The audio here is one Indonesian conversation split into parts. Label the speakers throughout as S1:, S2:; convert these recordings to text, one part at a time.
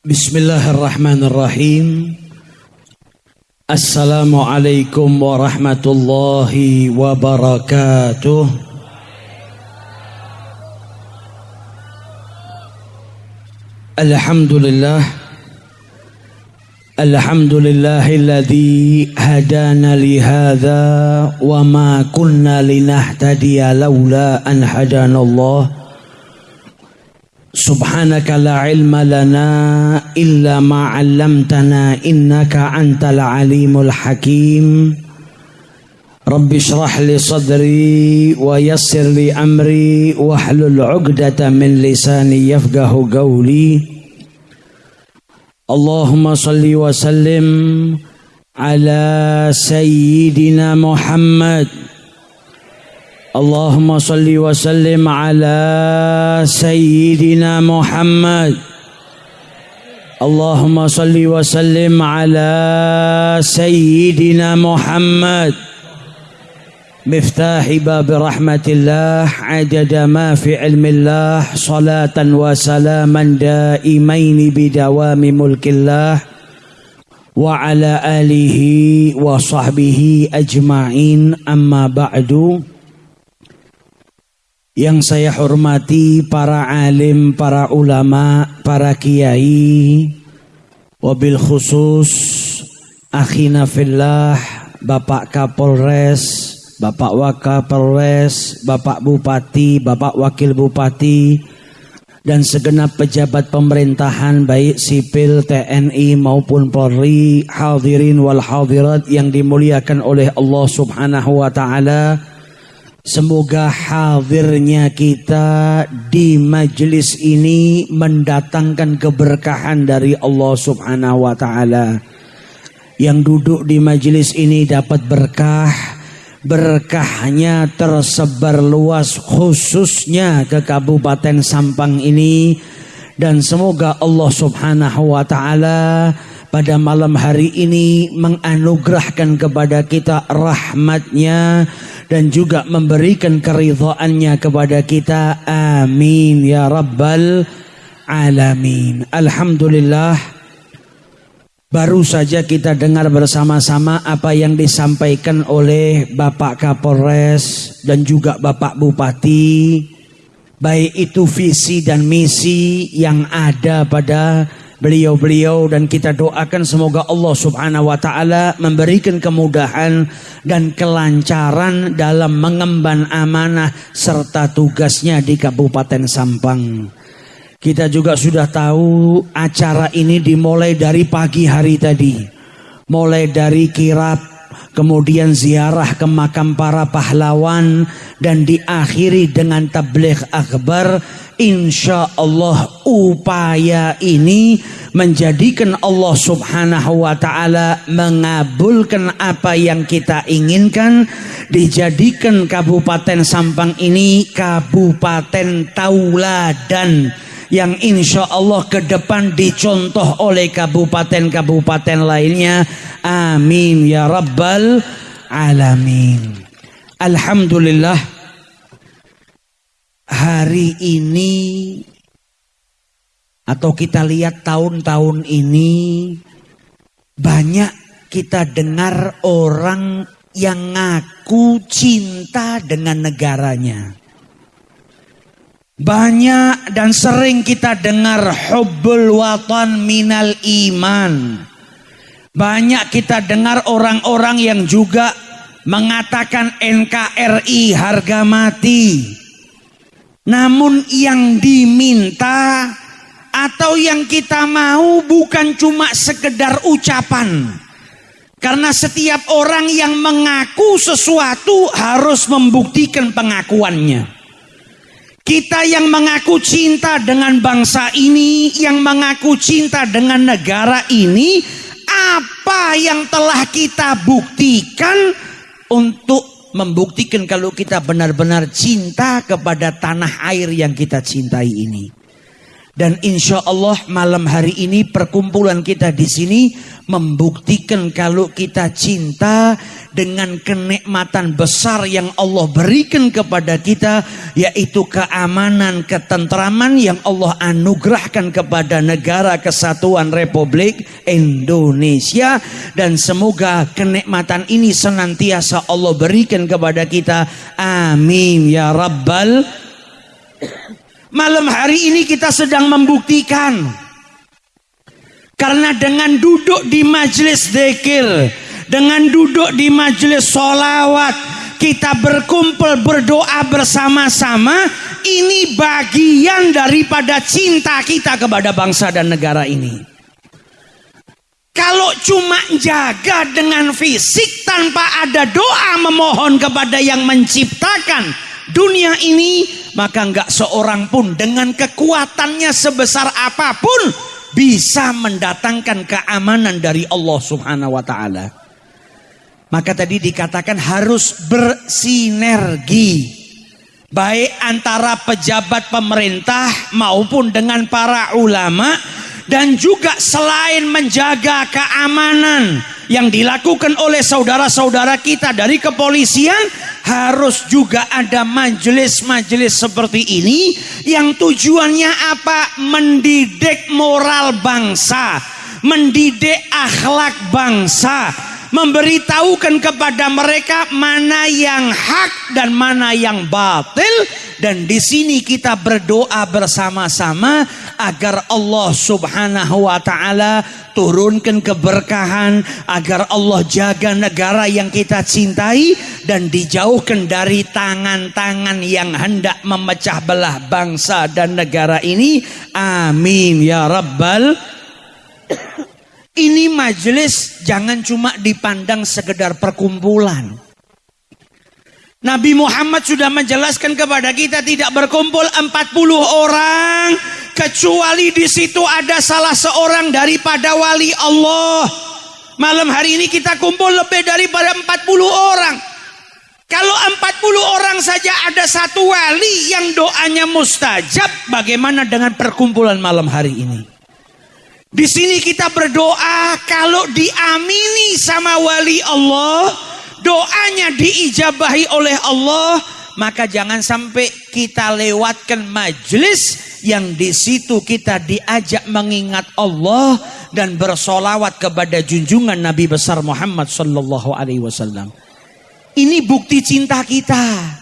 S1: Bismillahirrahmanirrahim. Assalamualaikum warahmatullahi wabarakatuh. Alhamdulillah. Alhamdulillahilladzi hadana li hadza wa ma kunna linahtadiya laula an hadana Allah. سبحانك لا علم لنا إلا ما علمتنا إنك أنت العليم الحكيم. رب اشرح لي صدري ويسر لي أمري واحلل عقدة من لساني يفقه قولي. اللهم صل وسلم على سيدنا محمد اللهم صل وسلم على سيدنا محمد. اللهم صل وسلم على سيدنا محمد. مفتاح باب رحمة الله عدد ما في علم الله صلاة وسلاما دائمين بدوام ملك الله. وعلى آله وصحبه أجمعين. أما بعد Yang saya hormati para alim, para ulama, para kiai, wabil khusus akhina fillah, Bapak Kapolres, Bapak Wakapolres, Bapak Bupati, Bapak Wakil Bupati, dan segenap pejabat pemerintahan baik sipil TNI maupun Polri, hadirin wal hadirat yang dimuliakan oleh Allah Subhanahu wa taala. Semoga hadirnya kita di majelis ini mendatangkan keberkahan dari Allah Subhanahu wa taala. Yang duduk di majelis ini dapat berkah, berkahnya tersebar luas khususnya ke Kabupaten Sampang ini dan semoga Allah Subhanahu wa taala pada malam hari ini menganugerahkan kepada kita rahmatnya dan juga memberikan keridhaannya kepada kita. Amin ya rabbal alamin. Alhamdulillah baru saja kita dengar bersama-sama apa yang disampaikan oleh Bapak Kapolres dan juga Bapak Bupati. Baik itu visi dan misi yang ada pada beliau-beliau dan kita doakan semoga Allah Subhanahu wa taala memberikan kemudahan dan kelancaran dalam mengemban amanah serta tugasnya di Kabupaten Sampang. Kita juga sudah tahu acara ini dimulai dari pagi hari tadi. Mulai dari kirap, kemudian ziarah ke makam para pahlawan dan diakhiri dengan tabligh akbar. Insya Allah upaya ini menjadikan Allah subhanahu wa ta'ala mengabulkan apa yang kita inginkan. Dijadikan Kabupaten Sampang ini Kabupaten Tauladan yang insya Allah ke depan dicontoh oleh kabupaten-kabupaten lainnya amin ya rabbal alamin Alhamdulillah hari ini atau kita lihat tahun-tahun ini banyak kita dengar orang yang ngaku cinta dengan negaranya. Banyak dan sering kita dengar hubbul watan minal iman. Banyak kita dengar orang-orang yang juga mengatakan NKRI harga mati. Namun yang diminta atau yang kita mau bukan cuma sekedar ucapan. Karena setiap orang yang mengaku sesuatu harus membuktikan pengakuannya. Kita yang mengaku cinta dengan bangsa ini, yang mengaku cinta dengan negara ini, apa yang telah kita buktikan untuk membuktikan kalau kita benar-benar cinta kepada tanah air yang kita cintai ini. Dan insya Allah malam hari ini perkumpulan kita di sini membuktikan kalau kita cinta dengan kenikmatan besar yang Allah berikan kepada kita yaitu keamanan, ketentraman yang Allah anugerahkan kepada negara kesatuan Republik Indonesia dan semoga kenikmatan ini senantiasa Allah berikan kepada kita. Amin ya rabbal Malam hari ini kita sedang membuktikan karena dengan duduk di majelis zikir dengan duduk di majelis solawat, kita berkumpul berdoa bersama-sama. Ini bagian daripada cinta kita kepada bangsa dan negara ini. Kalau cuma jaga dengan fisik tanpa ada doa memohon kepada yang menciptakan dunia ini, maka enggak seorang pun dengan kekuatannya sebesar apa pun bisa mendatangkan keamanan dari Allah Subhanahu wa taala. Maka tadi dikatakan harus bersinergi. Baik antara pejabat pemerintah maupun dengan para ulama. Dan juga selain menjaga keamanan yang dilakukan oleh saudara-saudara kita dari kepolisian. Harus juga ada majelis-majelis seperti ini. Yang tujuannya apa? Mendidik moral bangsa. Mendidik akhlak bangsa memberitahukan kepada mereka mana yang hak dan mana yang batil. Dan di sini kita berdoa bersama-sama agar Allah Subhanahu wa taala turunkan keberkahan agar Allah jaga negara yang kita cintai dan dijauhkan dari tangan-tangan yang hendak memecah belah bangsa dan negara ini. Amin ya rabbal ini majelis jangan cuma dipandang sekedar perkumpulan. Nabi Muhammad sudah menjelaskan kepada kita tidak berkumpul 40 orang kecuali di situ ada salah seorang daripada wali Allah. Malam hari ini kita kumpul lebih daripada 40 orang. Kalau 40 orang saja ada satu wali yang doanya mustajab, bagaimana dengan perkumpulan malam hari ini? Di sini kita berdoa kalau diamini sama wali Allah, doanya diijabahi oleh Allah, maka jangan sampai kita lewatkan majelis yang di situ kita diajak mengingat Allah dan bersolawat kepada junjungan Nabi besar Muhammad sallallahu alaihi wasallam. Ini bukti cinta kita.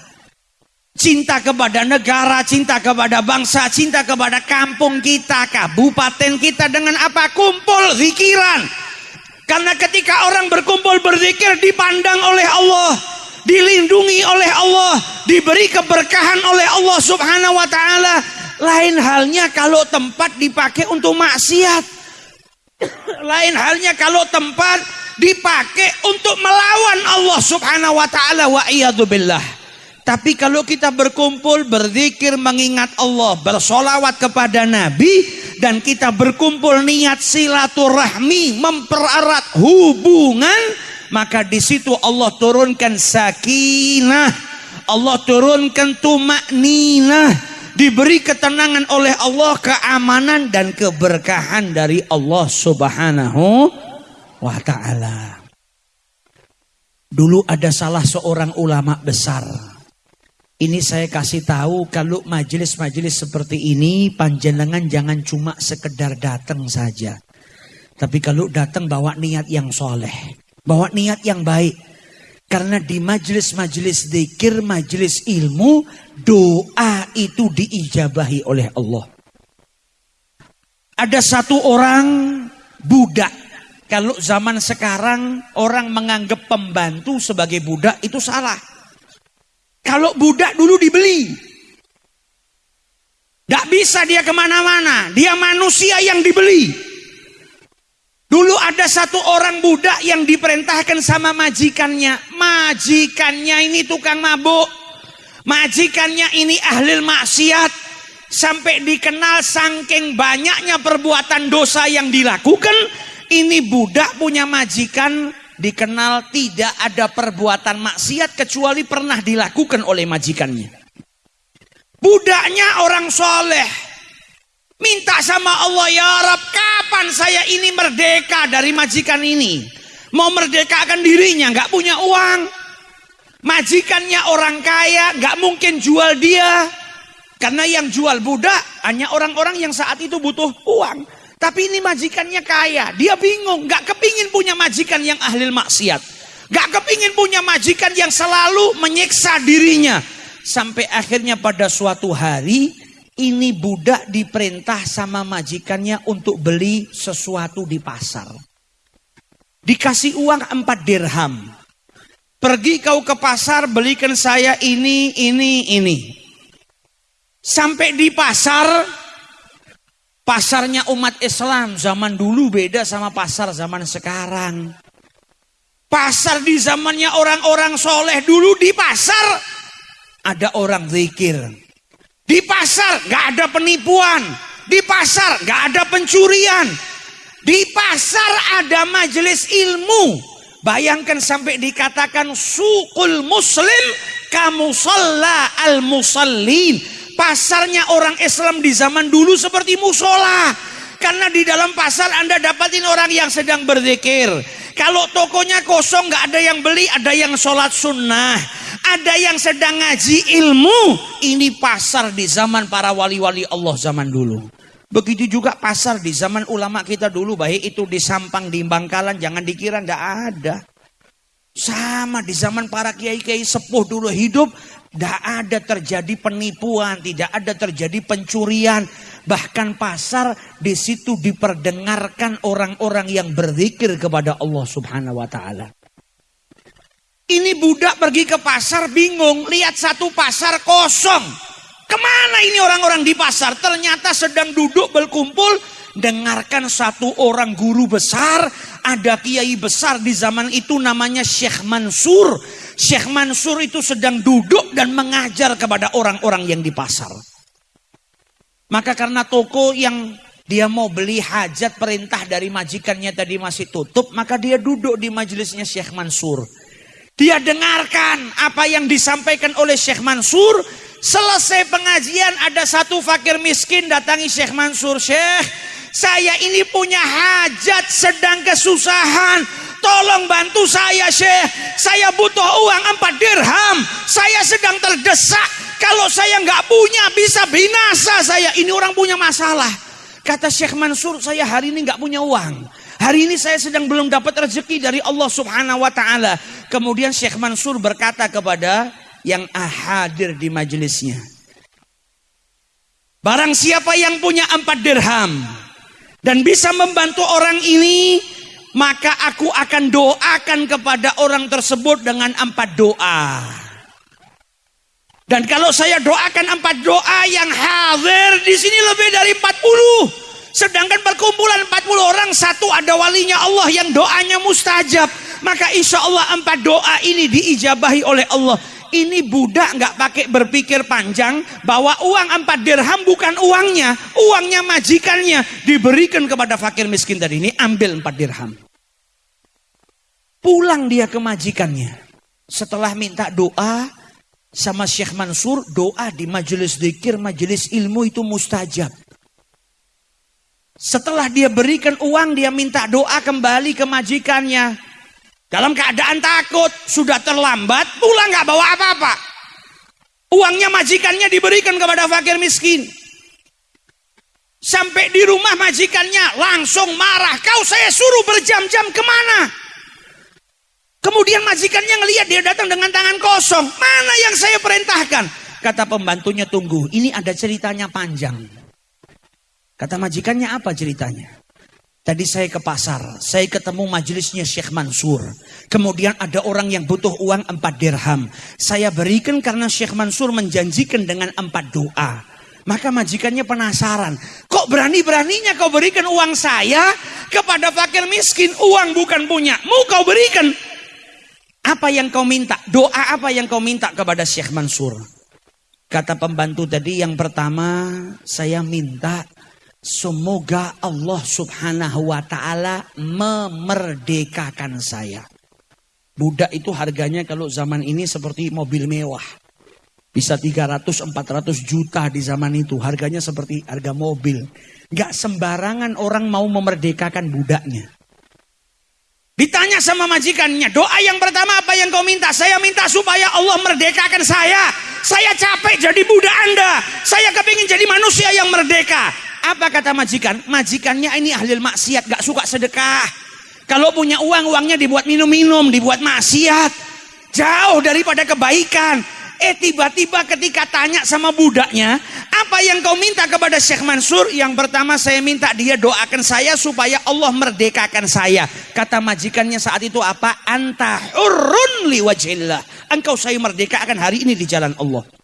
S1: Cinta kepada negara, cinta kepada bangsa, cinta kepada kampung kita, kabupaten kita dengan apa? Kumpul zikiran. Karena ketika orang berkumpul berzikir dipandang oleh Allah, dilindungi oleh Allah, diberi keberkahan oleh Allah Subhanahu wa taala. Lain halnya kalau tempat dipakai untuk maksiat. Lain halnya kalau tempat dipakai untuk melawan Allah Subhanahu wa taala wa billah. Tapi kalau kita berkumpul, berzikir, mengingat Allah, bersolawat kepada Nabi, dan kita berkumpul niat silaturahmi, mempererat hubungan, maka di situ Allah turunkan sakinah, Allah turunkan tumak ninah, diberi ketenangan oleh Allah, keamanan dan keberkahan dari Allah Subhanahu wa Ta'ala. Dulu ada salah seorang ulama besar ini saya kasih tahu kalau majelis-majelis seperti ini panjenengan jangan cuma sekedar datang saja. Tapi kalau datang bawa niat yang soleh. Bawa niat yang baik. Karena di majelis-majelis zikir, majelis ilmu, doa itu diijabahi oleh Allah. Ada satu orang budak. Kalau zaman sekarang orang menganggap pembantu sebagai budak itu salah. Kalau budak dulu dibeli. Tidak bisa dia ke mana-mana. Dia manusia yang dibeli. Dulu ada satu orang budak yang diperintahkan sama majikannya. Majikannya ini tukang mabuk. Majikannya ini ahli maksiat. Sampai dikenal saking banyaknya perbuatan dosa yang dilakukan. Ini budak punya majikan dikenal tidak ada perbuatan maksiat kecuali pernah dilakukan oleh majikannya. Budaknya orang soleh. Minta sama Allah, ya Rab, kapan saya ini merdeka dari majikan ini? Mau merdekakan dirinya, nggak punya uang. Majikannya orang kaya, nggak mungkin jual dia. Karena yang jual budak hanya orang-orang yang saat itu butuh uang. Tapi ini majikannya kaya, dia bingung, nggak kepingin punya majikan yang ahli maksiat. Gak kepingin punya majikan yang selalu menyiksa dirinya. Sampai akhirnya pada suatu hari ini budak diperintah sama majikannya untuk beli sesuatu di pasar. Dikasih uang empat dirham. Pergi kau ke pasar belikan saya ini, ini, ini. Sampai di pasar, pasarnya umat Islam zaman dulu beda sama pasar zaman sekarang. Pasar di zamannya orang-orang soleh dulu di pasar ada orang zikir. Di pasar gak ada penipuan. Di pasar gak ada pencurian. Di pasar ada majelis ilmu. Bayangkan sampai dikatakan sukul muslim kamu al musallin. Pasarnya orang Islam di zaman dulu seperti musola. Karena di dalam pasar Anda dapatin orang yang sedang berzikir. Kalau tokonya kosong nggak ada yang beli, ada yang sholat sunnah. Ada yang sedang ngaji ilmu. Ini pasar di zaman para wali-wali Allah zaman dulu. Begitu juga pasar di zaman ulama kita dulu, baik itu di Sampang, di Bangkalan, jangan dikira ndak ada. Sama di zaman para kiai-kiai sepuh dulu hidup, tidak ada terjadi penipuan, tidak ada terjadi pencurian. Bahkan pasar di situ diperdengarkan orang-orang yang berzikir kepada Allah Subhanahu wa taala. Ini budak pergi ke pasar bingung, lihat satu pasar kosong. Ke mana ini orang-orang di pasar? Ternyata sedang duduk berkumpul. Dengarkan satu orang guru besar. Ada kiai besar di zaman itu namanya Syekh Mansur. Syekh Mansur itu sedang duduk dan mengajar kepada orang-orang yang di pasar. Maka karena toko yang dia mau beli hajat perintah dari majikannya tadi masih tutup. Maka dia duduk di majelisnya Syekh Mansur. Dia dengarkan apa yang disampaikan oleh Syekh Mansur Selesai pengajian ada satu fakir miskin datangi Syekh Mansur. Syekh, saya ini punya hajat sedang kesusahan. Tolong bantu saya Syekh. Saya butuh uang empat dirham. Saya sedang terdesak. Kalau saya nggak punya bisa binasa saya. Ini orang punya masalah. Kata Syekh Mansur, saya hari ini nggak punya uang. Hari ini saya sedang belum dapat rezeki dari Allah Subhanahu wa taala. Kemudian Syekh Mansur berkata kepada yang hadir di majelisnya. Barang siapa yang punya empat dirham dan bisa membantu orang ini, maka aku akan doakan kepada orang tersebut dengan empat doa. Dan kalau saya doakan empat doa yang hadir di sini lebih dari 40. Sedangkan perkumpulan 40 orang satu ada walinya Allah yang doanya mustajab. Maka insya Allah empat doa ini diijabahi oleh Allah ini budak nggak pakai berpikir panjang bahwa uang empat dirham bukan uangnya, uangnya majikannya diberikan kepada fakir miskin tadi ini ambil empat dirham. Pulang dia ke majikannya. Setelah minta doa sama Syekh Mansur, doa di majelis zikir, majelis ilmu itu mustajab. Setelah dia berikan uang, dia minta doa kembali ke majikannya. Dalam keadaan takut, sudah terlambat, pulang nggak bawa apa-apa. Uangnya majikannya diberikan kepada fakir miskin. Sampai di rumah majikannya langsung marah. Kau saya suruh berjam-jam ke mana? Kemudian majikannya ngelihat dia datang dengan tangan kosong. Mana yang saya perintahkan? Kata pembantunya tunggu. Ini ada ceritanya panjang. Kata majikannya apa ceritanya? Tadi saya ke pasar, saya ketemu majelisnya Syekh Mansur. Kemudian ada orang yang butuh uang empat dirham. Saya berikan karena Syekh Mansur menjanjikan dengan empat doa. Maka majikannya penasaran. Kok berani-beraninya kau berikan uang saya kepada fakir miskin? Uang bukan punya. Mau kau berikan. Apa yang kau minta? Doa apa yang kau minta kepada Syekh Mansur? Kata pembantu tadi yang pertama saya minta Semoga Allah subhanahu wa ta'ala memerdekakan saya. Budak itu harganya kalau zaman ini seperti mobil mewah. Bisa 300-400 juta di zaman itu. Harganya seperti harga mobil. Gak sembarangan orang mau memerdekakan budaknya. Ditanya sama majikannya, doa yang pertama apa yang kau minta? Saya minta supaya Allah merdekakan saya. Saya capek jadi budak Anda. Saya kepingin jadi manusia yang merdeka. Apa kata majikan? Majikannya ini ahli maksiat, gak suka sedekah. Kalau punya uang, uangnya dibuat minum-minum, dibuat maksiat. Jauh daripada kebaikan. Eh tiba-tiba ketika tanya sama budaknya, apa yang kau minta kepada Syekh Mansur? Yang pertama saya minta dia doakan saya supaya Allah merdekakan saya. Kata majikannya saat itu apa? Anta hurrun liwajillah. Engkau saya merdekakan hari ini di jalan Allah.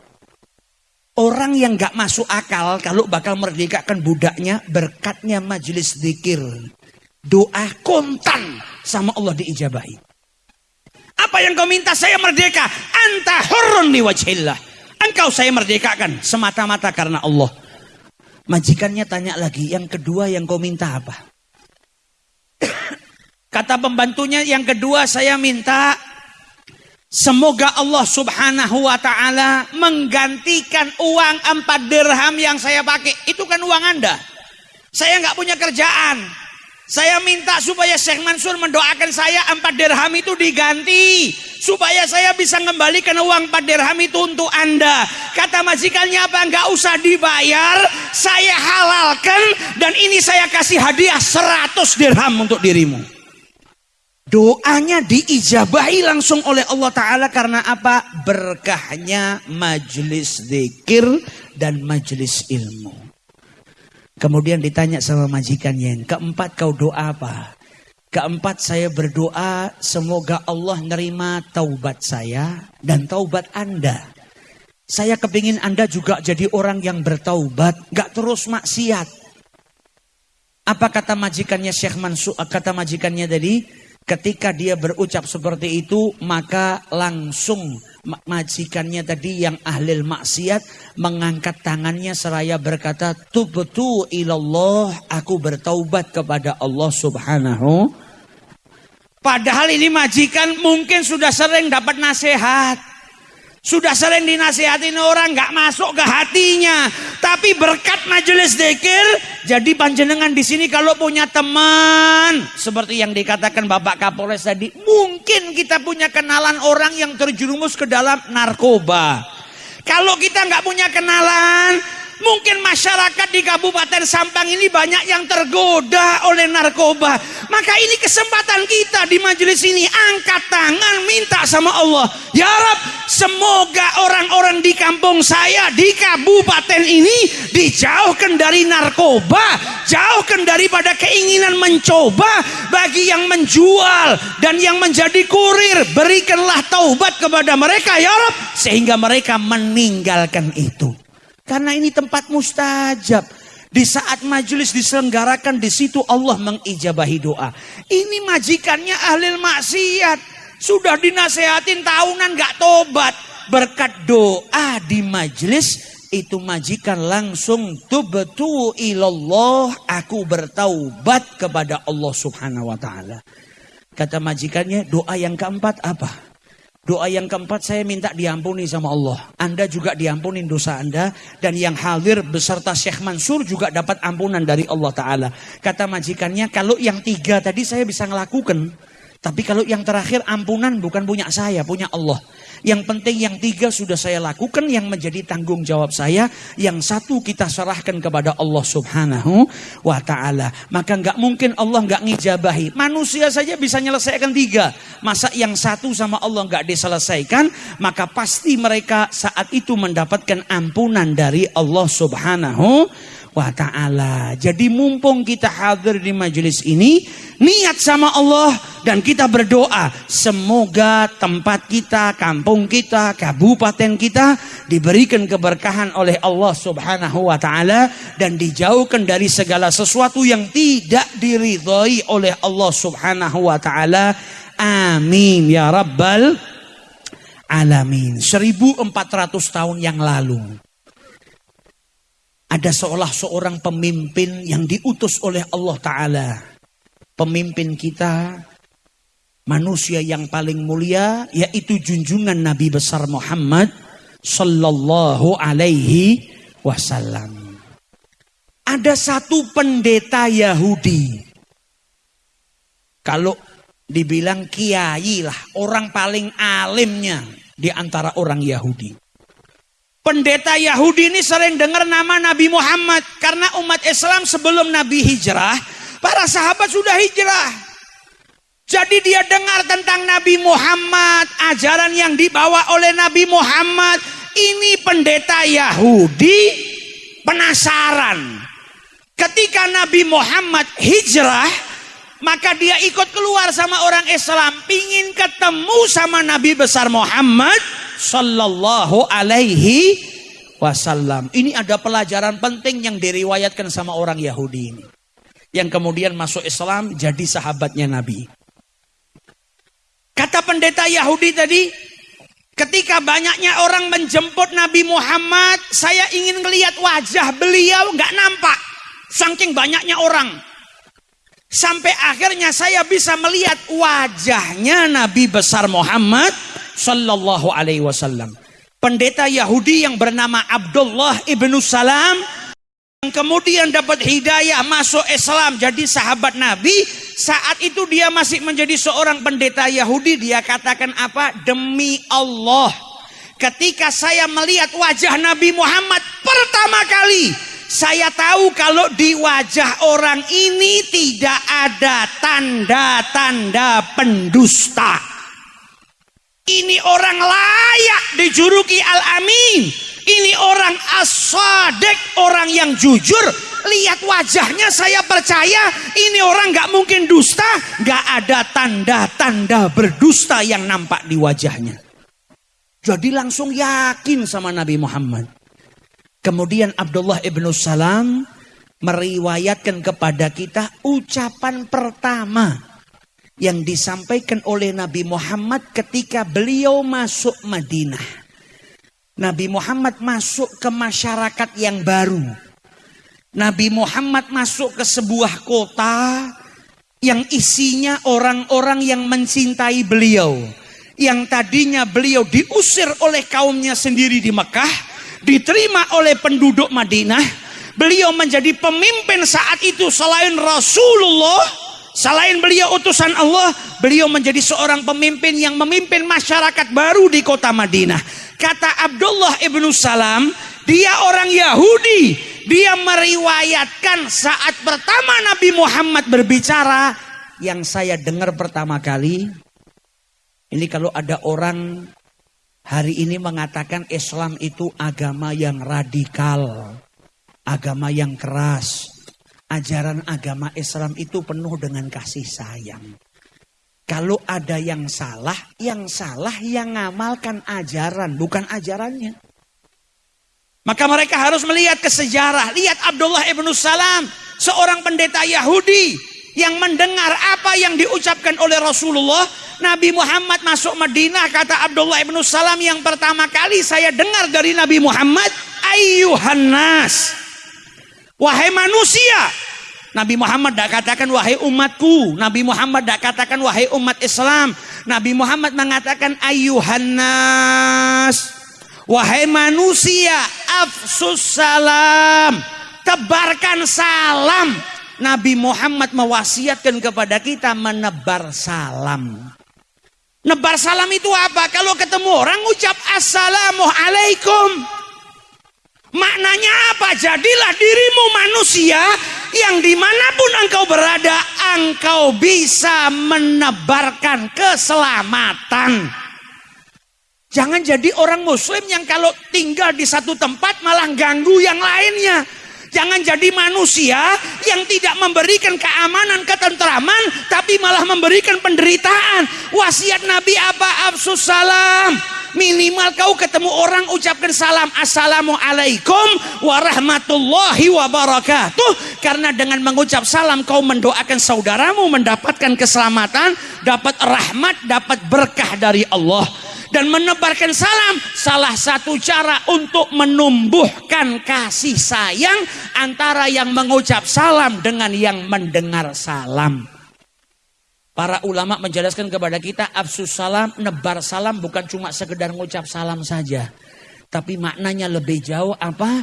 S1: Orang yang gak masuk akal kalau bakal merdekakan budaknya berkatnya majelis zikir. Doa kontan sama Allah diijabahi. Apa yang kau minta saya merdeka. Anta hurun wajhillah. Engkau saya merdekakan semata-mata karena Allah. Majikannya tanya lagi, yang kedua yang kau minta apa? Kata pembantunya yang kedua saya minta Semoga Allah subhanahu wa ta'ala menggantikan uang empat dirham yang saya pakai. Itu kan uang anda. Saya nggak punya kerjaan. Saya minta supaya Syekh Mansur mendoakan saya empat dirham itu diganti. Supaya saya bisa mengembalikan uang empat dirham itu untuk anda. Kata majikannya apa? Enggak usah dibayar. Saya halalkan. Dan ini saya kasih hadiah seratus dirham untuk dirimu. Doanya diijabahi langsung oleh Allah Ta'ala karena apa? Berkahnya majelis zikir dan majelis ilmu. Kemudian ditanya sama majikannya, yang keempat kau doa apa? Keempat saya berdoa semoga Allah nerima taubat saya dan taubat anda. Saya kepingin anda juga jadi orang yang bertaubat, gak terus maksiat. Apa kata majikannya Syekh Mansur? Kata majikannya tadi, ketika dia berucap seperti itu, maka langsung majikannya tadi yang ahli maksiat mengangkat tangannya seraya berkata tubtu ilallah aku bertaubat kepada Allah subhanahu. Padahal ini majikan mungkin sudah sering dapat nasihat sudah sering dinasihatin orang nggak masuk ke hatinya. Tapi berkat majelis zikir, jadi panjenengan di sini kalau punya teman seperti yang dikatakan Bapak Kapolres tadi, mungkin kita punya kenalan orang yang terjerumus ke dalam narkoba. Kalau kita nggak punya kenalan, Mungkin masyarakat di Kabupaten Sampang ini banyak yang tergoda oleh narkoba. Maka ini kesempatan kita di majelis ini angkat tangan minta sama Allah. Ya Rab, semoga orang-orang di kampung saya di kabupaten ini dijauhkan dari narkoba, jauhkan daripada keinginan mencoba bagi yang menjual dan yang menjadi kurir. Berikanlah taubat kepada mereka ya Rab sehingga mereka meninggalkan itu. Karena ini tempat mustajab. Di saat majelis diselenggarakan di situ Allah mengijabahi doa. Ini majikannya ahli maksiat. Sudah dinasehatin tahunan gak tobat. Berkat doa di majelis itu majikan langsung tubtu ilallah aku bertaubat kepada Allah Subhanahu wa taala. Kata majikannya doa yang keempat apa? Doa yang keempat saya minta diampuni sama Allah. Anda juga diampuni dosa Anda. Dan yang hadir beserta Syekh Mansur juga dapat ampunan dari Allah Ta'ala. Kata majikannya kalau yang tiga tadi saya bisa ngelakukan. Tapi kalau yang terakhir ampunan bukan punya saya, punya Allah. Yang penting yang tiga sudah saya lakukan yang menjadi tanggung jawab saya. Yang satu kita serahkan kepada Allah subhanahu wa ta'ala. Maka nggak mungkin Allah nggak ngijabahi. Manusia saja bisa menyelesaikan tiga. Masa yang satu sama Allah nggak diselesaikan. Maka pasti mereka saat itu mendapatkan ampunan dari Allah subhanahu wa ta'ala. Jadi mumpung kita hadir di majelis ini, niat sama Allah dan kita berdoa. Semoga tempat kita, kampung kita, kabupaten kita diberikan keberkahan oleh Allah subhanahu wa ta'ala dan dijauhkan dari segala sesuatu yang tidak diridhoi oleh Allah subhanahu wa ta'ala. Amin ya Rabbal alamin. 1400 tahun yang lalu ada seolah seorang pemimpin yang diutus oleh Allah Ta'ala. Pemimpin kita, manusia yang paling mulia, yaitu junjungan Nabi besar Muhammad Sallallahu Alaihi Wasallam. Ada satu pendeta Yahudi. Kalau Dibilang kiai lah, orang paling alimnya di antara orang Yahudi. Pendeta Yahudi ini sering dengar nama Nabi Muhammad karena umat Islam sebelum Nabi hijrah, para sahabat sudah hijrah. Jadi dia dengar tentang Nabi Muhammad, ajaran yang dibawa oleh Nabi Muhammad. Ini pendeta Yahudi penasaran. Ketika Nabi Muhammad hijrah, maka dia ikut keluar sama orang Islam, pingin ketemu sama Nabi besar Muhammad Sallallahu Alaihi Wasallam. Ini ada pelajaran penting yang diriwayatkan sama orang Yahudi ini. Yang kemudian masuk Islam jadi sahabatnya Nabi. Kata pendeta Yahudi tadi, ketika banyaknya orang menjemput Nabi Muhammad, saya ingin melihat wajah beliau nggak nampak. Saking banyaknya orang. Sampai akhirnya saya bisa melihat wajahnya Nabi besar Muhammad Sallallahu Alaihi Wasallam. Pendeta Yahudi yang bernama Abdullah ibnu Salam yang kemudian dapat hidayah masuk Islam jadi sahabat Nabi. Saat itu dia masih menjadi seorang pendeta Yahudi. Dia katakan apa? Demi Allah. Ketika saya melihat wajah Nabi Muhammad pertama kali. Saya tahu kalau di wajah orang ini tidak ada tanda-tanda pendusta. Ini orang layak dijuluki Al-Amin. Ini orang as orang yang jujur. Lihat wajahnya saya percaya ini orang gak mungkin dusta. Gak ada tanda-tanda berdusta yang nampak di wajahnya. Jadi langsung yakin sama Nabi Muhammad. Kemudian Abdullah ibnu Salam meriwayatkan kepada kita ucapan pertama yang disampaikan oleh Nabi Muhammad ketika beliau masuk Madinah. Nabi Muhammad masuk ke masyarakat yang baru. Nabi Muhammad masuk ke sebuah kota yang isinya orang-orang yang mencintai beliau. Yang tadinya beliau diusir oleh kaumnya sendiri di Mekah, diterima oleh penduduk Madinah. Beliau menjadi pemimpin saat itu selain Rasulullah Selain beliau utusan Allah, beliau menjadi seorang pemimpin yang memimpin masyarakat baru di kota Madinah. Kata Abdullah ibnu Salam, dia orang Yahudi. Dia meriwayatkan saat pertama Nabi Muhammad berbicara, yang saya dengar pertama kali, ini kalau ada orang hari ini mengatakan Islam itu agama yang radikal, agama yang keras, ajaran agama Islam itu penuh dengan kasih sayang. Kalau ada yang salah, yang salah yang ngamalkan ajaran, bukan ajarannya. Maka mereka harus melihat ke sejarah. Lihat Abdullah ibnu Salam, seorang pendeta Yahudi yang mendengar apa yang diucapkan oleh Rasulullah. Nabi Muhammad masuk Madinah, kata Abdullah ibnu Salam yang pertama kali saya dengar dari Nabi Muhammad, Ayuhan nas. Wahai manusia, Nabi Muhammad tidak katakan wahai umatku. Nabi Muhammad tidak katakan wahai umat Islam. Nabi Muhammad mengatakan ayuhannas. Wahai manusia, afsus salam. Tebarkan salam. Nabi Muhammad mewasiatkan kepada kita menebar salam. Nebar salam itu apa? Kalau ketemu orang ucap assalamualaikum. Maknanya apa? Jadilah dirimu manusia yang di mana pun engkau berada, engkau bisa menebarkan keselamatan. Jangan jadi orang muslim yang kalau tinggal di satu tempat malah ganggu yang lainnya. Jangan jadi manusia yang tidak memberikan keamanan, ketentraman, tapi malah memberikan penderitaan. Wasiat Nabi apa? Absus salam Minimal kau ketemu orang ucapkan salam Assalamualaikum warahmatullahi wabarakatuh. Karena dengan mengucap salam kau mendoakan saudaramu mendapatkan keselamatan, dapat rahmat, dapat berkah dari Allah. Dan menebarkan salam salah satu cara untuk menumbuhkan kasih sayang antara yang mengucap salam dengan yang mendengar salam. Para ulama menjelaskan kepada kita absus salam, nebar salam bukan cuma sekedar ngucap salam saja. Tapi maknanya lebih jauh apa?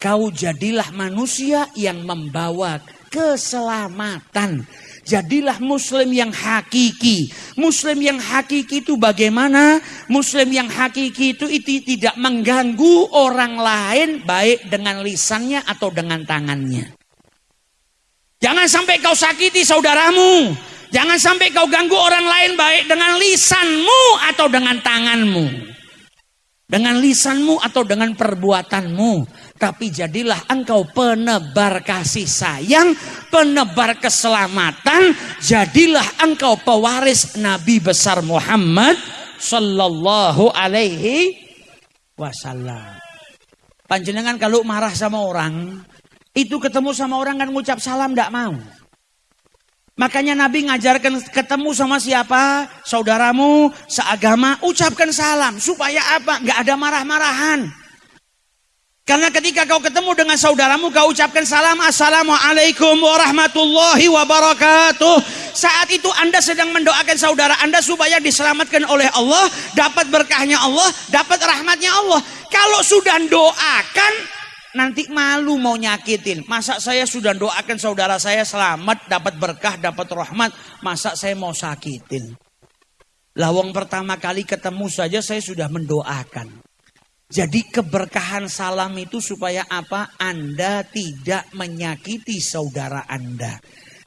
S1: Kau jadilah manusia yang membawa keselamatan. Jadilah muslim yang hakiki. Muslim yang hakiki itu bagaimana? Muslim yang hakiki itu, itu tidak mengganggu orang lain baik dengan lisannya atau dengan tangannya. Jangan sampai kau sakiti saudaramu. Jangan sampai kau ganggu orang lain baik dengan lisanmu atau dengan tanganmu. Dengan lisanmu atau dengan perbuatanmu. Tapi jadilah engkau penebar kasih sayang, penebar keselamatan. Jadilah engkau pewaris Nabi besar Muhammad Sallallahu alaihi wasallam. Panjenengan kalau marah sama orang, itu ketemu sama orang kan ngucap salam tidak mau. Makanya Nabi ngajarkan ketemu sama siapa? Saudaramu, seagama, ucapkan salam. Supaya apa? Nggak ada marah-marahan. Karena ketika kau ketemu dengan saudaramu, kau ucapkan salam, Assalamualaikum warahmatullahi wabarakatuh. Saat itu Anda sedang mendoakan saudara Anda supaya diselamatkan oleh Allah, dapat berkahnya Allah, dapat rahmatnya Allah. Kalau sudah doakan, nanti malu mau nyakitin. Masa saya sudah doakan saudara saya selamat, dapat berkah, dapat rahmat, masa saya mau sakitin. Lawang pertama kali ketemu saja saya sudah mendoakan. Jadi keberkahan salam itu supaya apa? Anda tidak menyakiti saudara Anda.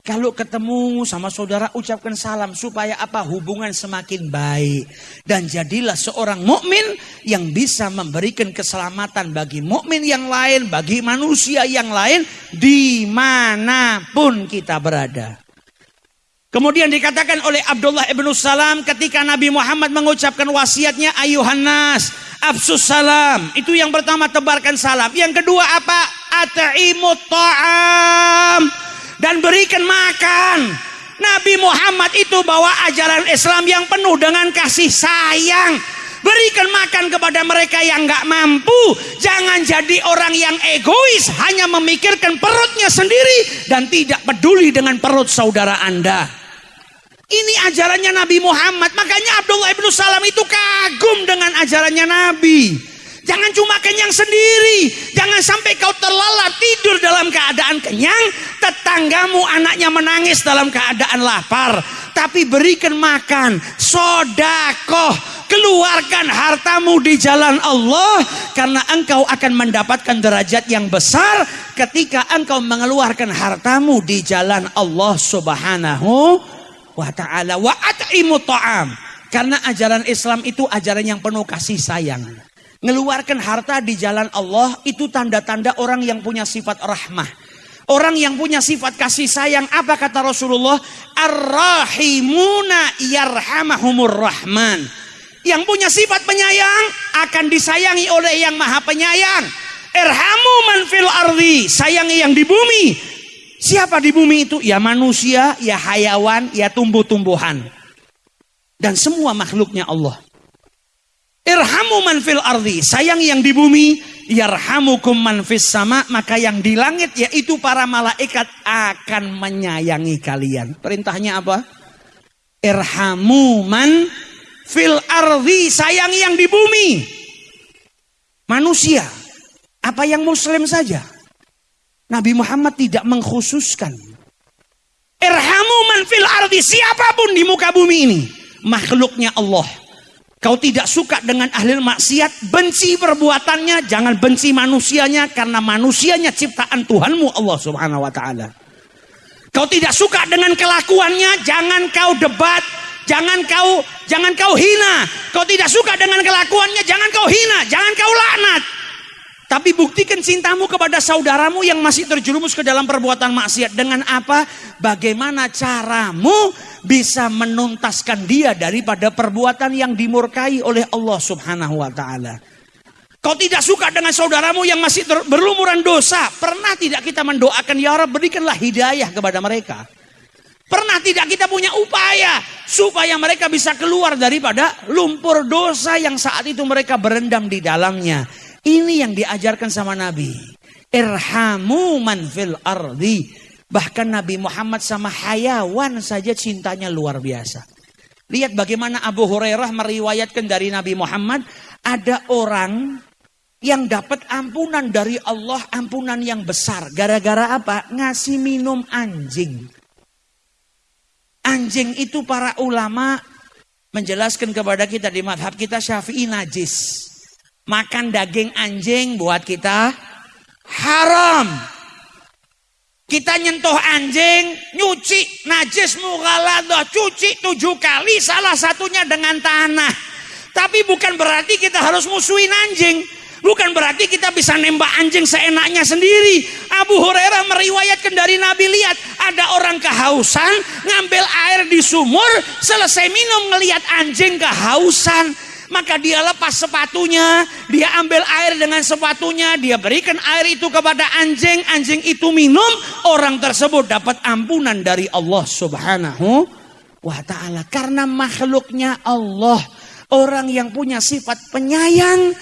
S1: Kalau ketemu sama saudara ucapkan salam supaya apa? Hubungan semakin baik dan jadilah seorang mukmin yang bisa memberikan keselamatan bagi mukmin yang lain, bagi manusia yang lain di mana pun kita berada. Kemudian dikatakan oleh Abdullah ibnu Salam ketika Nabi Muhammad mengucapkan wasiatnya ayuhan nas Afsus salam. Itu yang pertama tebarkan salam. Yang kedua apa? At'imut ta'am. Dan berikan makan. Nabi Muhammad itu bawa ajaran Islam yang penuh dengan kasih sayang. Berikan makan kepada mereka yang nggak mampu. Jangan jadi orang yang egois, hanya memikirkan perutnya sendiri dan tidak peduli dengan perut saudara Anda. Ini ajarannya Nabi Muhammad. Makanya Abdullah ibnu Salam itu kagum dengan ajarannya Nabi. Jangan cuma kenyang sendiri. Jangan sampai kau terlelap tidur dalam keadaan kenyang. Tetanggamu anaknya menangis dalam keadaan lapar. Tapi berikan makan. Sodakoh. Keluarkan hartamu di jalan Allah. Karena engkau akan mendapatkan derajat yang besar. Ketika engkau mengeluarkan hartamu di jalan Allah subhanahu wa ta'ala wa at'imu ta'am. Karena ajaran Islam itu ajaran yang penuh kasih sayang. Ngeluarkan harta di jalan Allah itu tanda-tanda orang yang punya sifat rahmah. Orang yang punya sifat kasih sayang, apa kata Rasulullah? Ar-rahimuna yarhamahumur rahman. Yang punya sifat penyayang akan disayangi oleh yang maha penyayang. Erhamu man fil ardi. Sayangi yang di bumi. Siapa di bumi itu? Ya manusia, ya hayawan, ya tumbuh-tumbuhan. Dan semua makhluknya Allah. Irhamu man fil ardi. Sayang yang di bumi. Yarhamukum man fis sama. Maka yang di langit yaitu para malaikat akan menyayangi kalian. Perintahnya apa? Irhamu man fil ardi. Sayang yang di bumi. Manusia. Apa yang muslim saja? Nabi Muhammad tidak mengkhususkan. Irhamu man fil ardi. Siapa pun di muka bumi ini. Makhluknya Allah. Kau tidak suka dengan ahli maksiat. Benci perbuatannya. Jangan benci manusianya. Karena manusianya ciptaan Tuhanmu Allah subhanahu wa ta'ala. Kau tidak suka dengan kelakuannya. Jangan kau debat. Jangan kau jangan kau hina. Kau tidak suka dengan kelakuannya. Jangan kau hina. Jangan kau laknat. Tapi buktikan cintamu kepada saudaramu yang masih terjerumus ke dalam perbuatan maksiat. Dengan apa? Bagaimana caramu bisa menuntaskan dia daripada perbuatan yang dimurkai oleh Allah subhanahu wa ta'ala. Kau tidak suka dengan saudaramu yang masih berlumuran dosa. Pernah tidak kita mendoakan, Ya Rabb berikanlah hidayah kepada mereka. Pernah tidak kita punya upaya supaya mereka bisa keluar daripada lumpur dosa yang saat itu mereka berendam di dalamnya. Ini yang diajarkan sama Nabi. Irhamu man fil ardi. Bahkan Nabi Muhammad sama hayawan saja cintanya luar biasa. Lihat bagaimana Abu Hurairah meriwayatkan dari Nabi Muhammad. Ada orang yang dapat ampunan dari Allah. Ampunan yang besar. Gara-gara apa? Ngasih minum anjing. anjing itu para ulama menjelaskan kepada kita di madhab kita syafi'i najis. Makan daging anjing buat kita haram. Kita nyentuh anjing, nyuci najis mughaladah, cuci tujuh kali, salah satunya dengan tanah. Tapi bukan berarti kita harus musuhin anjing. Bukan berarti kita bisa nembak anjing seenaknya sendiri. Abu Hurairah meriwayatkan dari Nabi lihat ada orang kehausan ngambil air di sumur selesai minum ngelihat anjing kehausan maka dia lepas sepatunya, dia ambil air dengan sepatunya, dia berikan air itu kepada anjing, anjing itu minum, orang tersebut dapat ampunan dari Allah Subhanahu wa taala karena makhluknya Allah. Orang yang punya sifat penyayang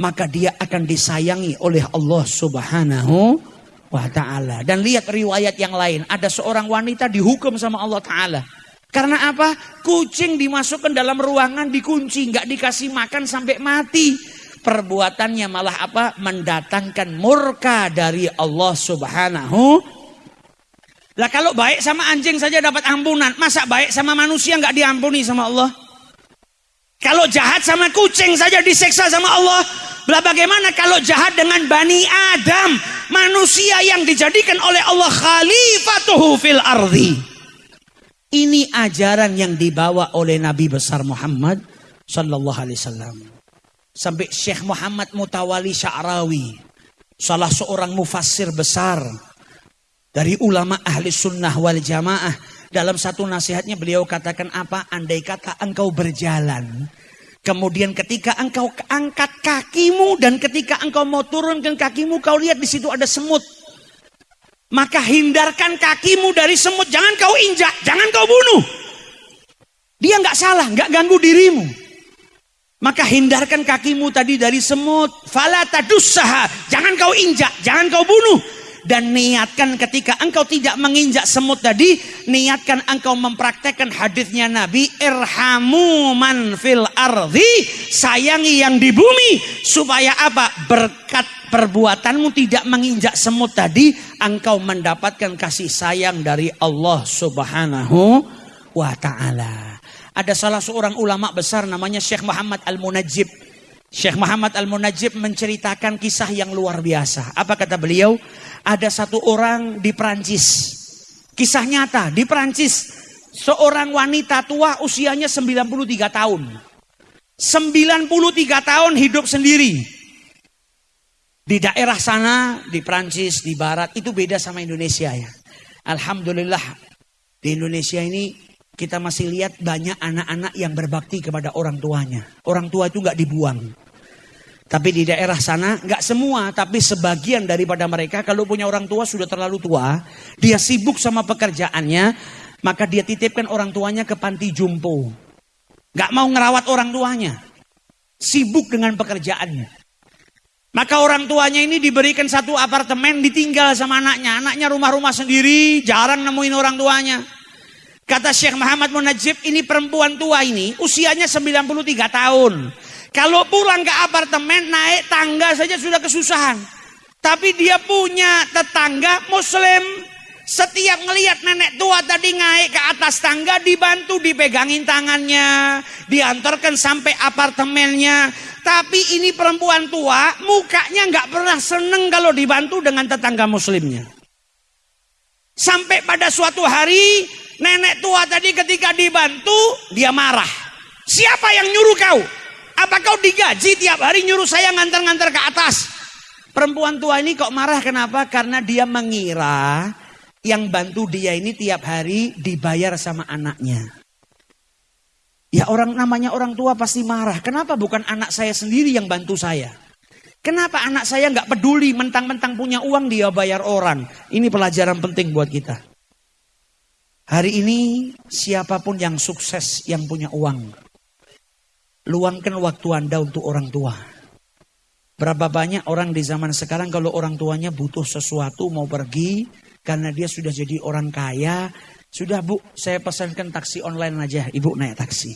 S1: maka dia akan disayangi oleh Allah Subhanahu wa taala. Dan lihat riwayat yang lain, ada seorang wanita dihukum sama Allah taala. Karena apa? Kucing dimasukkan dalam ruangan dikunci, nggak dikasih makan sampai mati. Perbuatannya malah apa? Mendatangkan murka dari Allah Subhanahu. Lah kalau baik sama anjing saja dapat ampunan, masa baik sama manusia nggak diampuni sama Allah? Kalau jahat sama kucing saja diseksa sama Allah. Lah bagaimana kalau jahat dengan Bani Adam. Manusia yang dijadikan oleh Allah khalifatuhu fil ardi. Ini ajaran yang dibawa oleh Nabi besar Muhammad sallallahu alaihi wasallam. Sampai Syekh Muhammad Mutawali Sya'rawi, salah seorang mufassir besar dari ulama ahli sunnah wal jamaah dalam satu nasihatnya beliau katakan apa? Andai kata engkau berjalan. Kemudian ketika engkau angkat kakimu dan ketika engkau mau turunkan kakimu kau lihat di situ ada semut. Maka hindarkan kakimu dari semut. Jangan kau injak, jangan kau bunuh. Dia nggak salah, nggak ganggu dirimu. Maka hindarkan kakimu tadi dari semut. Fala tadussaha. Jangan kau injak, jangan kau bunuh dan niatkan ketika engkau tidak menginjak semut tadi niatkan engkau mempraktekkan hadisnya Nabi irhamu man fil ardi sayangi yang di bumi. Supaya apa? Berkat perbuatanmu tidak menginjak semut tadi engkau mendapatkan kasih sayang dari Allah Subhanahu wa taala. Ada salah seorang ulama besar namanya Syekh Muhammad Al-Munajjib Syekh Muhammad Al-Munajjib menceritakan kisah yang luar biasa. Apa kata beliau? Ada satu orang di Perancis. Kisah nyata di Perancis. Seorang wanita tua usianya 93 tahun. 93 tahun hidup sendiri. Di daerah sana, di Perancis, di Barat, itu beda sama Indonesia ya. Alhamdulillah, di Indonesia ini kita masih lihat banyak anak-anak yang berbakti kepada orang tuanya. Orang tua itu nggak dibuang. Tapi di daerah sana nggak semua, tapi sebagian daripada mereka kalau punya orang tua sudah terlalu tua, dia sibuk sama pekerjaannya, maka dia titipkan orang tuanya ke panti jumpo. Nggak mau ngerawat orang tuanya, sibuk dengan pekerjaannya. Maka orang tuanya ini diberikan satu apartemen ditinggal sama anaknya. Anaknya rumah-rumah sendiri, jarang nemuin orang tuanya. Kata Syekh Muhammad Munajib, ini perempuan tua ini usianya 93 tahun. Kalau pulang ke apartemen naik tangga saja sudah kesusahan. Tapi dia punya tetangga muslim. Setiap ngelihat nenek tua tadi naik ke atas tangga dibantu dipegangin tangannya. Diantarkan sampai apartemennya. Tapi ini perempuan tua mukanya nggak pernah seneng kalau dibantu dengan tetangga muslimnya. Sampai pada suatu hari Nenek tua tadi ketika dibantu, dia marah. Siapa yang nyuruh kau? Apa kau digaji tiap hari nyuruh saya ngantar-ngantar ke atas? Perempuan tua ini kok marah kenapa? Karena dia mengira yang bantu dia ini tiap hari dibayar sama anaknya. Ya orang namanya orang tua pasti marah. Kenapa bukan anak saya sendiri yang bantu saya? Kenapa anak saya nggak peduli mentang-mentang punya uang dia bayar orang? Ini pelajaran penting buat kita. Hari ini siapa pun yang sukses yang punya uang. Luangkan waktu Anda untuk orang tua. Berapa banyak orang di zaman sekarang kalau orang tuanya butuh sesuatu mau pergi karena dia sudah jadi orang kaya. Sudah bu, saya pesankan taksi online aja, ibu naik taksi.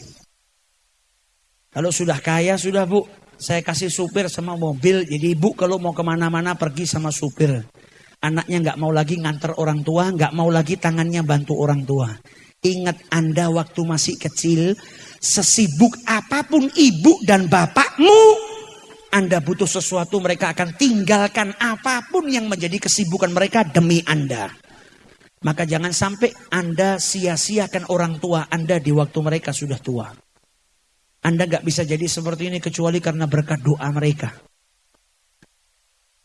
S1: Kalau sudah kaya, sudah bu, saya kasih supir sama mobil. Jadi ibu kalau mau ke mana-mana pergi sama supir. Anaknya nggak mau lagi nganter orang tua, nggak mau lagi tangannya bantu orang tua. Ingat Anda waktu masih kecil, sesibuk apa pun ibu dan bapakmu, Anda butuh sesuatu mereka akan tinggalkan apa pun yang menjadi kesibukan mereka demi Anda. Maka jangan sampai Anda sia-siakan orang tua Anda di waktu mereka sudah tua. Anda gak bisa jadi seperti ini kecuali karena berkat doa mereka.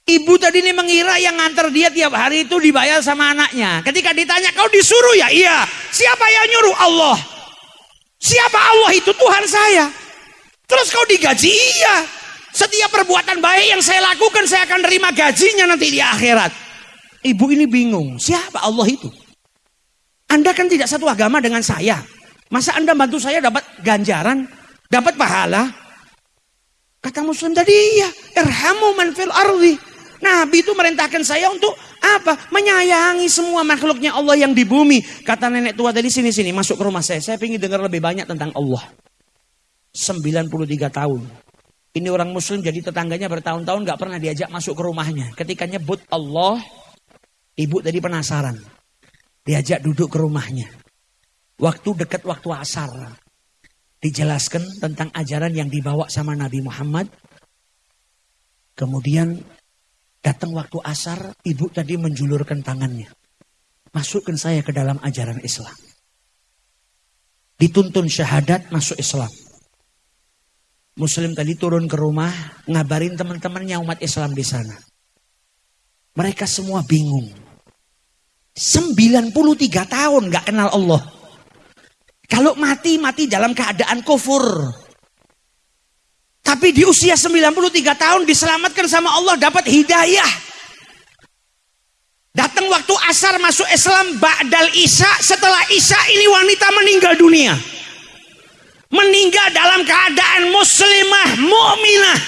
S1: Ibu tadi ini mengira yang nganter dia tiap hari itu dibayar sama anaknya. Ketika ditanya, kau disuruh ya? Iya. Siapa yang nyuruh? Allah. Siapa Allah itu? Tuhan saya. Terus kau digaji? Iya. Setiap perbuatan baik yang saya lakukan, saya akan terima gajinya nanti di akhirat. Ibu ini bingung. Siapa Allah itu? Anda kan tidak satu agama dengan saya. Masa Anda bantu saya dapat ganjaran? Dapat pahala? Kata Muslim tadi, iya. Irhamu man fil ardi. Nabi itu merintahkan saya untuk apa? Menyayangi semua makhluknya Allah yang di bumi. Kata nenek tua tadi sini-sini masuk ke rumah saya. Saya ingin dengar lebih banyak tentang Allah. 93 tahun. Ini orang muslim jadi tetangganya bertahun-tahun gak pernah diajak masuk ke rumahnya. Ketika nyebut Allah, ibu tadi penasaran. Diajak duduk ke rumahnya. Waktu dekat waktu asar. Dijelaskan tentang ajaran yang dibawa sama Nabi Muhammad. Kemudian Datang waktu asar, ibu tadi menjulurkan tangannya. Masukkan saya ke dalam ajaran Islam. Dituntun syahadat masuk Islam. Muslim tadi turun ke rumah, ngabarin teman-temannya umat Islam di sana. Mereka semua bingung. 93 tahun gak kenal Allah. Kalau mati, mati dalam keadaan kufur. Tapi di usia 93 tahun diselamatkan sama Allah dapat hidayah. Datang waktu asar masuk Islam Ba'dal Isya setelah Isya ini wanita meninggal dunia. Meninggal dalam keadaan muslimah, mu'minah.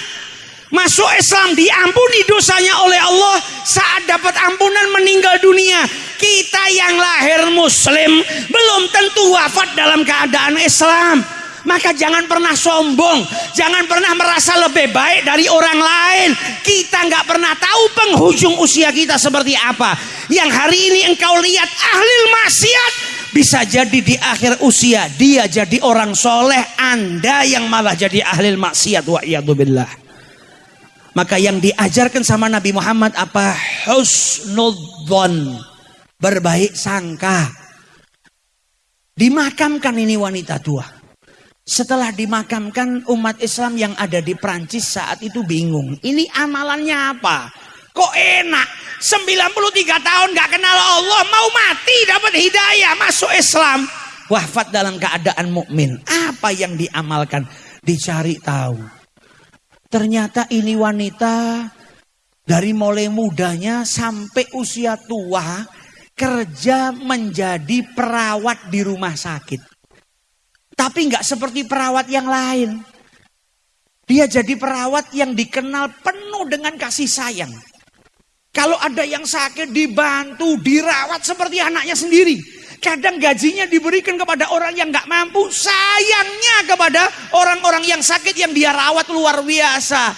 S1: Masuk Islam diampuni dosanya oleh Allah saat dapat ampunan meninggal dunia. Kita yang lahir muslim belum tentu wafat dalam keadaan Islam. Maka jangan pernah sombong, jangan pernah merasa lebih baik dari orang lain. Kita nggak pernah tahu penghujung usia kita seperti apa. Yang hari ini engkau lihat ahli maksiat, bisa jadi di akhir usia dia jadi orang soleh, anda yang malah jadi ahli maksiat wa billah. Maka yang diajarkan sama Nabi Muhammad apa? Husnudzon. Berbaik sangka. Dimakamkan ini wanita tua. Setelah dimakamkan umat Islam yang ada di Prancis saat itu bingung. Ini amalannya apa? Kok enak? 93 tahun gak kenal Allah mau mati dapat hidayah masuk Islam. Wafat dalam keadaan mukmin. Apa yang diamalkan? Dicari tahu. Ternyata ini wanita dari mulai mudanya sampai usia tua kerja menjadi perawat di rumah sakit. Tapi nggak seperti perawat yang lain. Dia jadi perawat yang dikenal penuh dengan kasih sayang. Kalau ada yang sakit dibantu, dirawat seperti anaknya sendiri. Kadang gajinya diberikan kepada orang yang nggak mampu, sayangnya kepada orang-orang yang sakit yang dia rawat luar biasa.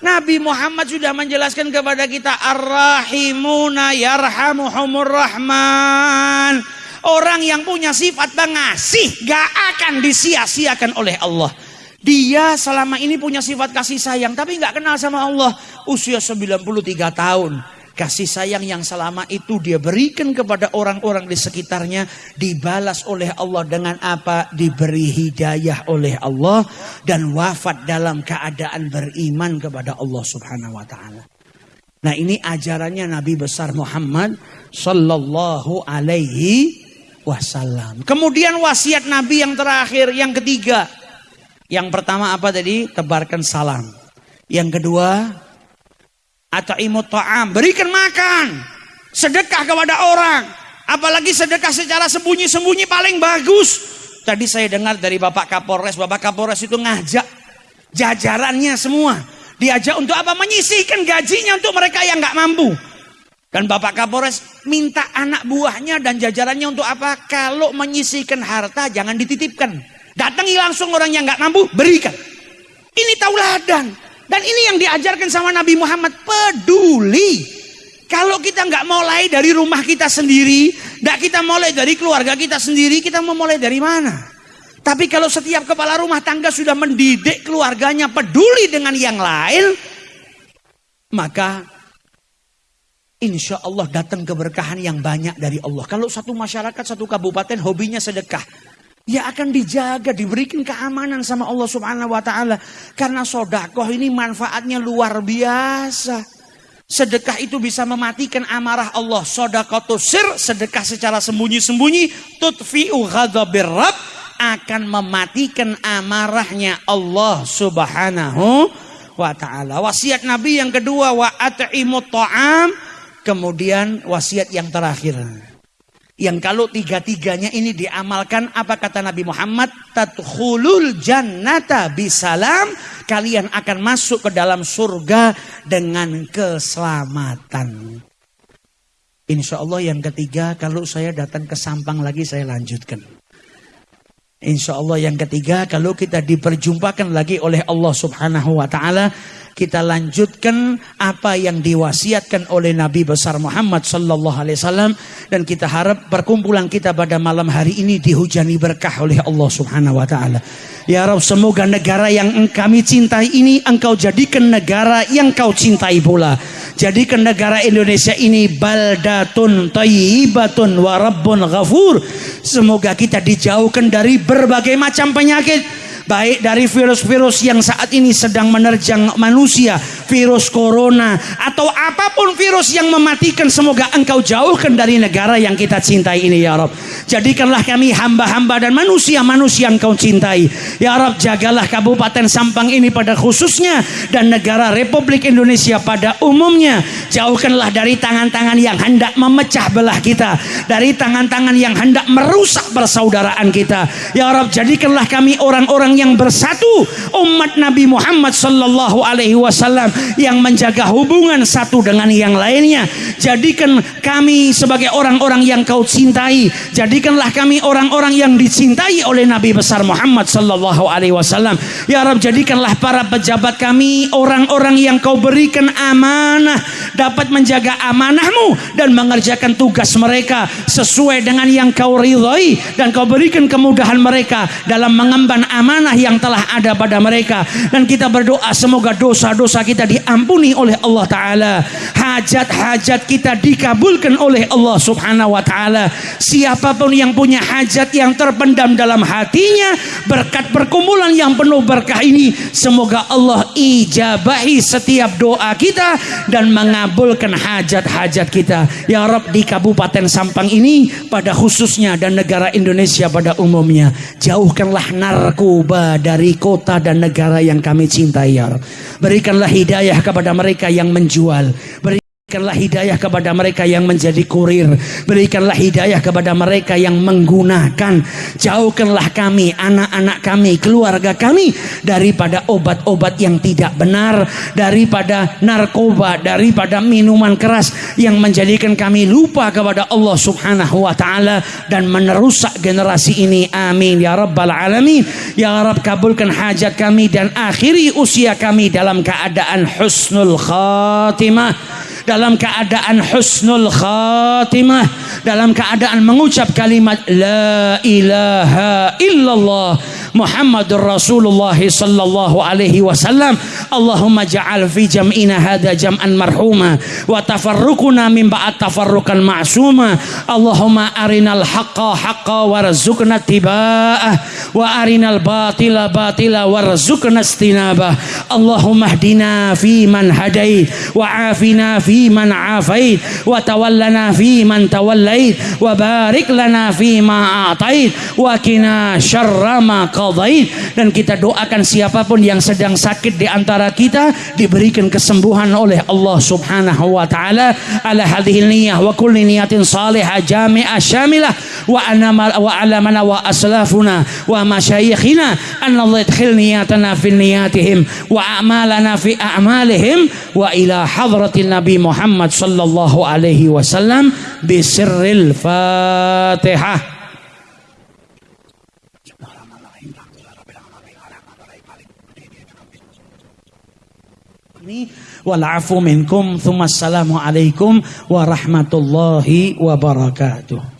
S1: Nabi Muhammad sudah menjelaskan kepada kita ar-rahimuna yarhamuhumur rahman. Orang yang punya sifat pengasih gak akan disia-siakan oleh Allah. Dia selama ini punya sifat kasih sayang tapi gak kenal sama Allah. Usia 93 tahun. Kasih sayang yang selama itu dia berikan kepada orang-orang di sekitarnya dibalas oleh Allah dengan apa? Diberi hidayah oleh Allah dan wafat dalam keadaan beriman kepada Allah Subhanahu wa taala. Nah, ini ajarannya Nabi besar Muhammad sallallahu alaihi wasallam. Kemudian wasiat Nabi yang terakhir, yang ketiga. Yang pertama apa tadi? Tebarkan salam. Yang kedua, ata'imut ta'am, berikan makan. Sedekah kepada orang. Apalagi sedekah secara sembunyi-sembunyi paling bagus. Tadi saya dengar dari Bapak Kapolres, Bapak Kapolres itu ngajak jajarannya semua. Diajak untuk apa? Menyisihkan gajinya untuk mereka yang nggak mampu. Dan Bapak Kapolres minta anak buahnya dan jajarannya untuk apa? Kalau menyisihkan harta jangan dititipkan. Datangi langsung orang yang nggak mampu, berikan. Ini tauladan. Dan ini yang diajarkan sama Nabi Muhammad, peduli. Kalau kita nggak mulai dari rumah kita sendiri, Tidak kita mulai dari keluarga kita sendiri, kita mau mulai dari mana? Tapi kalau setiap kepala rumah tangga sudah mendidik keluarganya peduli dengan yang lain, maka insya Allah datang keberkahan yang banyak dari Allah. Kalau satu masyarakat, satu kabupaten hobinya sedekah, ya akan dijaga, diberikan keamanan sama Allah Subhanahu wa taala. Karena sodakoh ini manfaatnya luar biasa. Sedekah itu bisa mematikan amarah Allah. Sodakoh sir, sedekah secara sembunyi-sembunyi. Tutfi'u ghadabir Rabb akan mematikan amarahnya Allah subhanahu wa ta'ala. Wasiat Nabi yang kedua, wa at'imu ta'am. Kemudian wasiat yang terakhir. Yang kalau tiga-tiganya ini diamalkan, apa kata Nabi Muhammad? Tadkhulul jannata bisalam. Kalian akan masuk ke dalam surga dengan keselamatan. Insya Allah yang ketiga, kalau saya datang ke Sampang lagi, saya lanjutkan. Insya Allah yang ketiga, kalau kita diperjumpakan lagi oleh Allah subhanahu wa ta'ala, kita lanjutkan apa yang diwasiatkan oleh Nabi besar Muhammad sallallahu alaihi wasallam dan kita harap perkumpulan kita pada malam hari ini dihujani berkah oleh Allah Subhanahu wa taala. Ya Rabb semoga negara yang kami cintai ini engkau jadikan negara yang kau cintai pula. Jadikan negara Indonesia ini baldatun tayyibatun wa rabbun ghafur. Semoga kita dijauhkan dari berbagai macam penyakit baik dari virus-virus yang saat ini sedang menerjang manusia, virus corona atau apa pun virus yang mematikan semoga engkau jauhkan dari negara yang kita cintai ini ya Rob. Jadikanlah kami hamba-hamba dan manusia-manusia yang kau cintai. Ya Rob jagalah Kabupaten Sampang ini pada khususnya dan negara Republik Indonesia pada umumnya. Jauhkanlah dari tangan-tangan yang hendak memecah belah kita, dari tangan-tangan yang hendak merusak persaudaraan kita. Ya Rob jadikanlah kami orang-orang yang bersatu umat Nabi Muhammad sallallahu alaihi wasallam yang menjaga hubungan satu dengan yang lainnya. Jadikan kami sebagai orang-orang yang kau cintai. Jadikanlah kami orang-orang yang dicintai oleh Nabi besar Muhammad sallallahu alaihi wasallam. Ya Rabb jadikanlah para pejabat kami orang-orang yang kau berikan amanah. Dapat menjaga amanahmu dan mengerjakan tugas mereka sesuai dengan yang kau ridhoi dan kau berikan kemudahan mereka dalam mengemban amanah amanah yang telah ada pada mereka. Dan kita berdoa semoga dosa-dosa kita diampuni oleh Allah taala. Hajat-hajat kita dikabulkan oleh Allah Subhanahu wa taala. Siapa pun yang punya hajat yang terpendam dalam hatinya berkat perkumpulan yang penuh berkah ini semoga Allah ijabahi setiap doa kita dan mengabulkan hajat-hajat kita. Ya Rob di Kabupaten Sampang ini pada khususnya dan negara Indonesia pada umumnya jauhkanlah narkoba dari kota dan negara yang kami cintai ya Berikanlah hidayah kepada mereka yang menjual. Beri Berikanlah hidayah kepada mereka yang menjadi kurir. Berikanlah hidayah kepada mereka yang menggunakan. Jauhkanlah kami, anak-anak kami, keluarga kami daripada obat-obat yang tidak benar, daripada narkoba, daripada minuman keras yang menjadikan kami lupa kepada Allah Subhanahu wa taala dan menerusak generasi ini. Amin ya rabbal alamin. Ya Rabb kabulkan hajat kami dan akhiri usia kami dalam keadaan husnul khatimah dalam keadaan husnul khatimah dalam keadaan mengucap kalimat la ilaha illallah محمد رسول الله صلى الله عليه وسلم. اللهم اجعل في جمعنا هذا جمعا مرحوما وتفرقنا من بعد تفرقا معصوما. اللهم أرنا الحق حقا وارزقنا اتباعه وأرنا الباطل باطلا وارزقنا اجتنابه. اللهم اهدنا فيمن هديت وعافنا فيمن عافيت وتولنا فيمن توليت وبارك لنا فيما أعطيت وكنا شر ما قال qadait dan kita doakan siapa pun yang sedang sakit di antara kita diberikan kesembuhan oleh Allah Subhanahu wa taala. Ala hadhihi niyyah wa kulli niyatin salihah jami'ah syamilah. Wa ana wa ala mana wa aslafuna wa masyayikhina. An Allah yadkhil niyatana fi niyatihim wa a'malana fi a'malihim. Wa ila hadratin nabi Muhammad sallallahu alaihi wasallam bisirril Fatihah. Walafu minkum thumma assalamu alaikum warahmatullahi wabarakatuh.